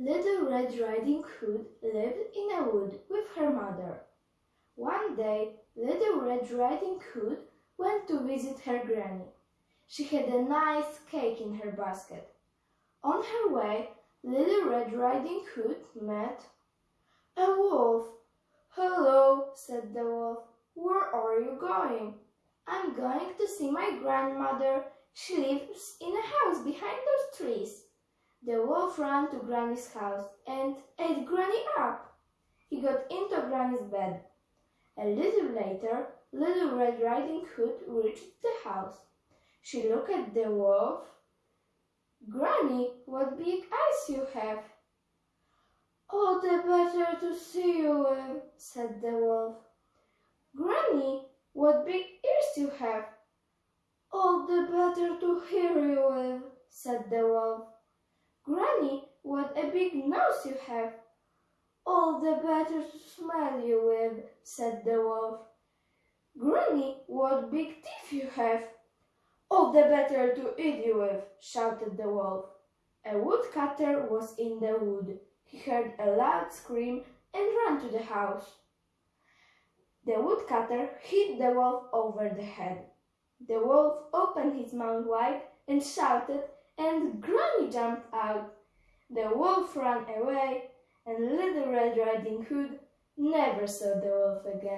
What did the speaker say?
Little Red Riding Hood lived in a wood with her mother. One day, Little Red Riding Hood went to visit her granny. She had a nice cake in her basket. On her way, Little Red Riding Hood met a wolf. Hello, said the wolf. Where are you going? I'm going to see my grandmother. She lives in a house behind those trees. The wolf ran to Granny's house and ate Granny up. He got into Granny's bed. A little later, Little Red Riding Hood reached the house. She looked at the wolf. Granny, what big eyes you have! All the better to see you said the wolf. Granny, what big ears you have! All the better to hear you said the wolf. Big nose you have! All the better to smell you with, said the wolf. Granny, what big teeth you have! All the better to eat you with, shouted the wolf. A woodcutter was in the wood. He heard a loud scream and ran to the house. The woodcutter hit the wolf over the head. The wolf opened his mouth wide and shouted, and Granny jumped out. The wolf ran away, and Little Red Riding Hood never saw the wolf again.